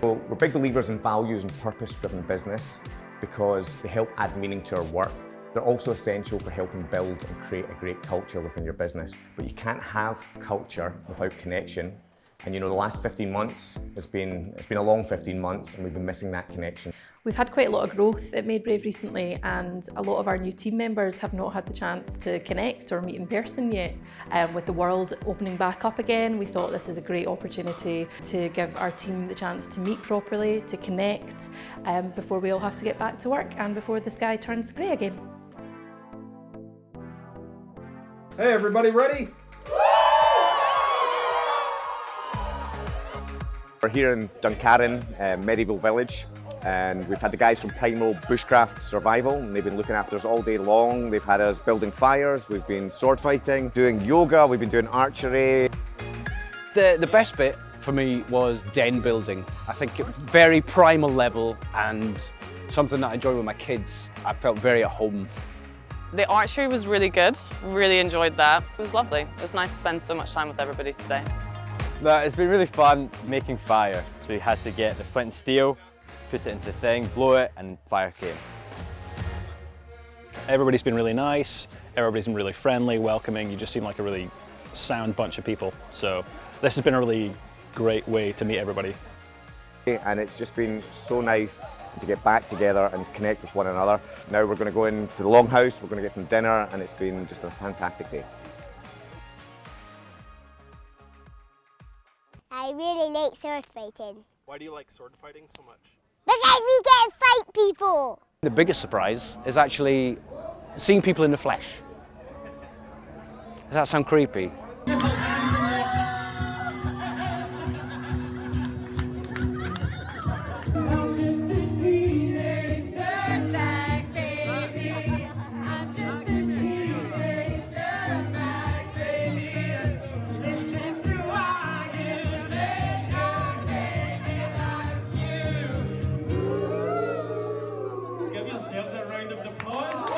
Well, we're big believers in values and purpose-driven business because they help add meaning to our work. They're also essential for helping build and create a great culture within your business. But you can't have culture without connection. And you know, the last 15 months has been, it's been a long 15 months and we've been missing that connection. We've had quite a lot of growth at Made Brave recently and a lot of our new team members have not had the chance to connect or meet in person yet. Um, with the world opening back up again, we thought this is a great opportunity to give our team the chance to meet properly, to connect um, before we all have to get back to work and before the sky turns grey again. Hey, everybody ready? We're here in Duncarron, uh, Medieval Village, and we've had the guys from Primal Bushcraft Survival, and they've been looking after us all day long. They've had us building fires, we've been sword fighting, doing yoga, we've been doing archery. The, the best bit for me was den building. I think very primal level and something that I enjoy with my kids. I felt very at home. The archery was really good, really enjoyed that. It was lovely. It was nice to spend so much time with everybody today. No, it's been really fun making fire. So we had to get the flint and steel, put it into the thing, blow it, and fire came. Everybody's been really nice, everybody's been really friendly, welcoming, you just seem like a really sound bunch of people. So this has been a really great way to meet everybody. And it's just been so nice to get back together and connect with one another. Now we're going to go into the Longhouse, we're going to get some dinner, and it's been just a fantastic day. I really like sword fighting. Why do you like sword fighting so much? Because we get to fight people! The biggest surprise is actually seeing people in the flesh. Does that sound creepy? round of applause.